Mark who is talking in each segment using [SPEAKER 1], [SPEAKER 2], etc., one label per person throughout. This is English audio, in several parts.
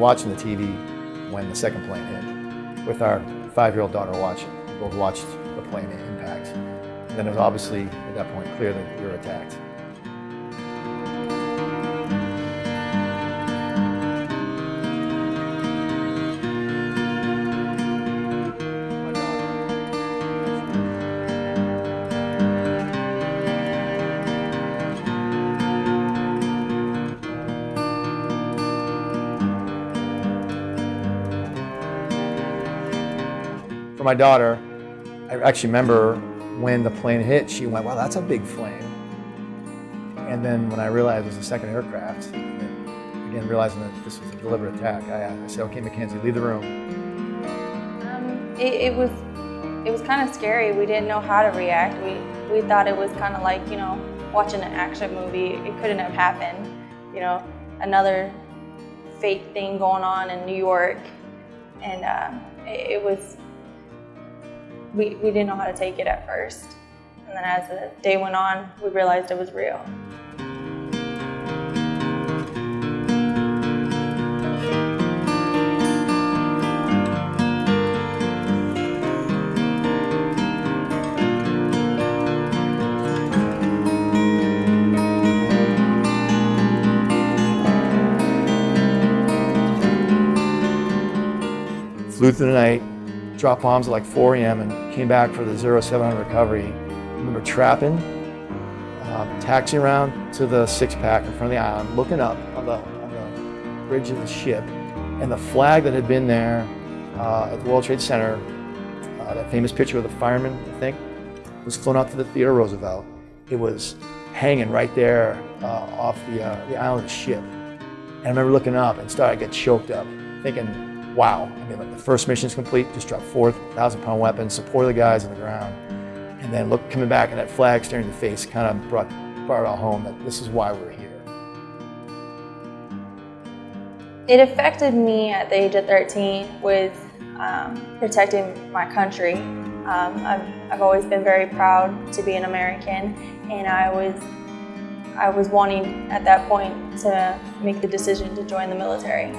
[SPEAKER 1] watching the TV when the second plane hit with our five-year-old daughter watching. We both watched the plane impact. And then it was obviously, at that point, clear that we were attacked. For my daughter, I actually remember when the plane hit, she went, wow, that's a big flame. And then when I realized it was a second aircraft, again, realizing that this was a deliberate attack, I, I said, okay, Mackenzie, leave the room.
[SPEAKER 2] Um, it, it was it was kind of scary. We didn't know how to react. We, we thought it was kind of like, you know, watching an action movie. It couldn't have happened. You know, another fake thing going on in New York. And uh, it, it was we, we didn't know how to take it at first. And then as the day went on, we realized it was real.
[SPEAKER 1] Flew through the night, dropped bombs at like 4 a.m. and came back for the 0700 recovery. I remember trapping, uh, taxiing around to the six pack in front of the island, looking up on the, on the bridge of the ship, and the flag that had been there uh, at the World Trade Center, uh, that famous picture of the fireman, I think, was flown out to the Theodore Roosevelt. It was hanging right there uh, off the, uh, the island ship. And I remember looking up and started to get choked up, thinking, wow. I mean, like the first mission is complete, just dropped 4,000 pound weapons, support the guys on the ground. And then look, coming back and that flag staring in the face kind of brought, brought it all home that this is why we're here.
[SPEAKER 2] It affected me at the age of 13 with um, protecting my country. Um, I've, I've always been very proud to be an American and I was I was wanting at that point to make the decision to join the military.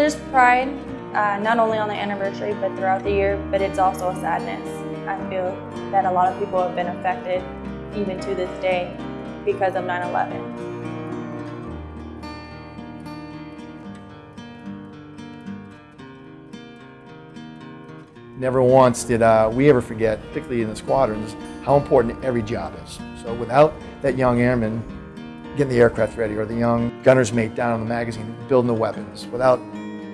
[SPEAKER 2] There's pride, uh, not only on the anniversary, but throughout the year, but it's also a sadness. I feel that a lot of people have been affected, even to this day, because of 9-11.
[SPEAKER 1] Never once did uh, we ever forget, particularly in the squadrons, how important every job is. So without that young airman getting the aircraft ready or the young gunner's mate down on the magazine building the weapons, without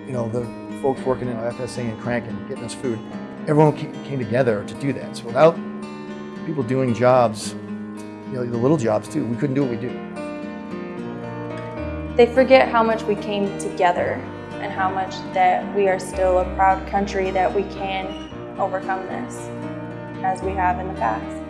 [SPEAKER 1] you know, the folks working in FSA and cranking, getting us food. Everyone came together to do that. So without people doing jobs, you know, the little jobs too, we couldn't do what we do.
[SPEAKER 2] They forget how much we came together and how much that we are still a proud country that we can overcome this as we have in the past.